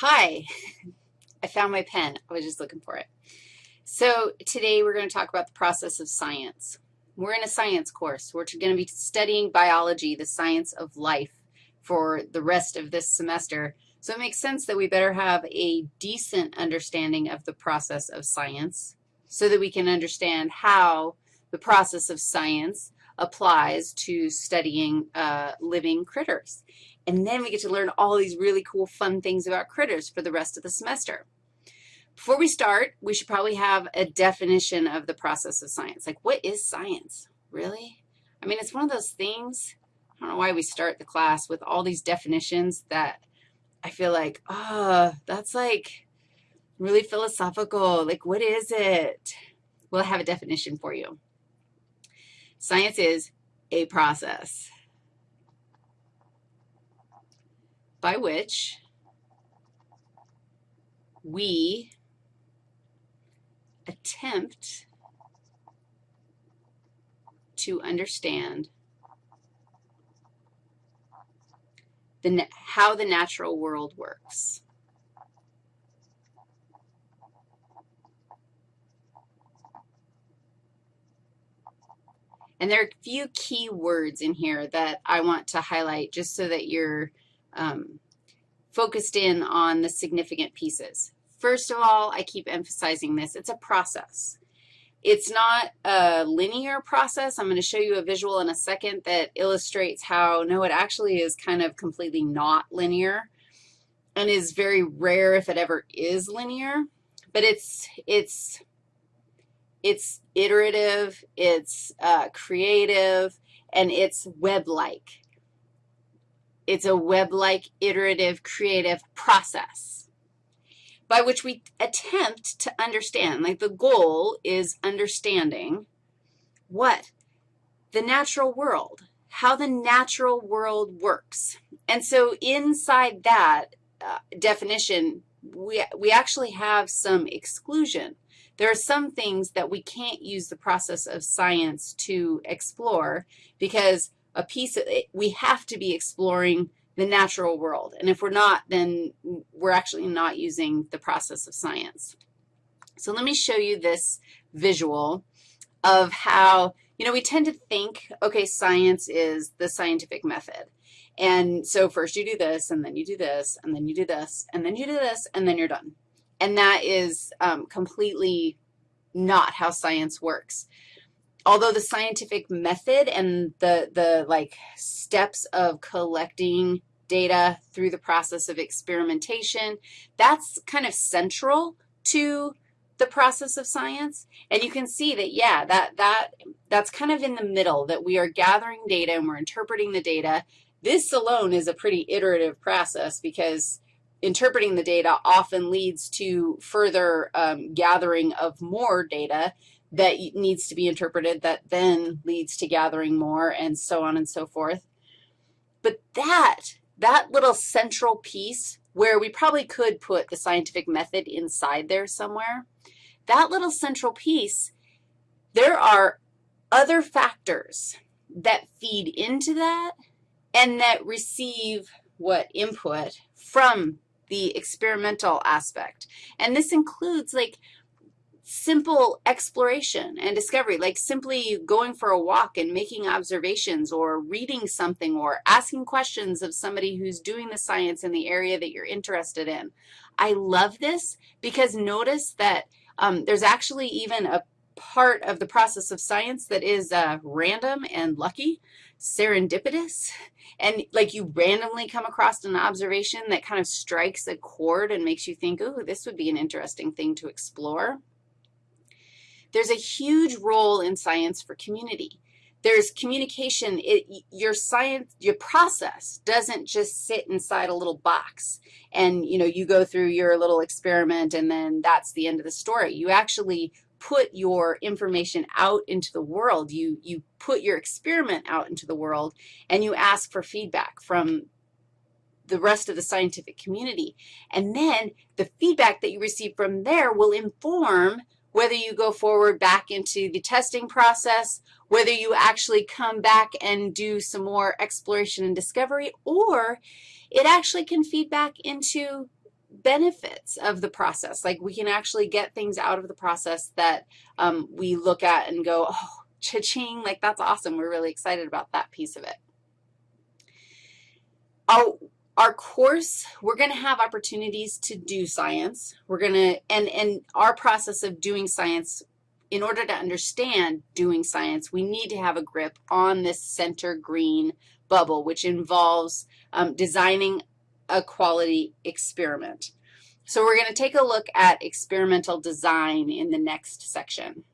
Hi, I found my pen. I was just looking for it. So today we're going to talk about the process of science. We're in a science course. We're going to be studying biology, the science of life, for the rest of this semester. So it makes sense that we better have a decent understanding of the process of science so that we can understand how the process of science applies to studying uh, living critters. And then we get to learn all these really cool, fun things about critters for the rest of the semester. Before we start, we should probably have a definition of the process of science. Like, what is science? Really? I mean, it's one of those things, I don't know why we start the class with all these definitions that I feel like, oh, that's like really philosophical. Like, what is it? We'll have a definition for you. Science is a process. By which we attempt to understand the, how the natural world works. And there are a few key words in here that I want to highlight just so that you're um, focused in on the significant pieces. First of all, I keep emphasizing this. It's a process. It's not a linear process. I'm going to show you a visual in a second that illustrates how, no, it actually is kind of completely not linear and is very rare if it ever is linear. But it's, it's, it's iterative, it's uh, creative, and it's web-like. It's a web-like, iterative, creative process by which we attempt to understand, like the goal is understanding what? The natural world, how the natural world works. And so inside that uh, definition, we, we actually have some exclusion. There are some things that we can't use the process of science to explore because a piece of it, we have to be exploring the natural world. And if we're not, then we're actually not using the process of science. So let me show you this visual of how, you know, we tend to think, okay, science is the scientific method. And so first you do this, and then you do this, and then you do this, and then you do this, and then you're done. And that is um, completely not how science works although the scientific method and the, the like steps of collecting data through the process of experimentation, that's kind of central to the process of science. And you can see that, yeah, that, that, that's kind of in the middle, that we are gathering data and we're interpreting the data. This alone is a pretty iterative process because interpreting the data often leads to further um, gathering of more data that needs to be interpreted that then leads to gathering more and so on and so forth. But that, that little central piece where we probably could put the scientific method inside there somewhere, that little central piece, there are other factors that feed into that and that receive what input from the experimental aspect. And this includes, like, simple exploration and discovery, like simply going for a walk and making observations or reading something or asking questions of somebody who's doing the science in the area that you're interested in. I love this because notice that um, there's actually even a part of the process of science that is uh, random and lucky, serendipitous, and like you randomly come across an observation that kind of strikes a chord and makes you think, oh, this would be an interesting thing to explore. There's a huge role in science for community. There's communication. It, your science, your process doesn't just sit inside a little box and, you know, you go through your little experiment and then that's the end of the story. You actually put your information out into the world. You, you put your experiment out into the world, and you ask for feedback from the rest of the scientific community. And then the feedback that you receive from there will inform whether you go forward back into the testing process, whether you actually come back and do some more exploration and discovery, or it actually can feed back into benefits of the process. Like we can actually get things out of the process that um, we look at and go, oh, cha-ching, like that's awesome. We're really excited about that piece of it. Our, our course, we're going to have opportunities to do science. We're going to, and, and our process of doing science, in order to understand doing science, we need to have a grip on this center green bubble, which involves um, designing a quality experiment. So we're going to take a look at experimental design in the next section.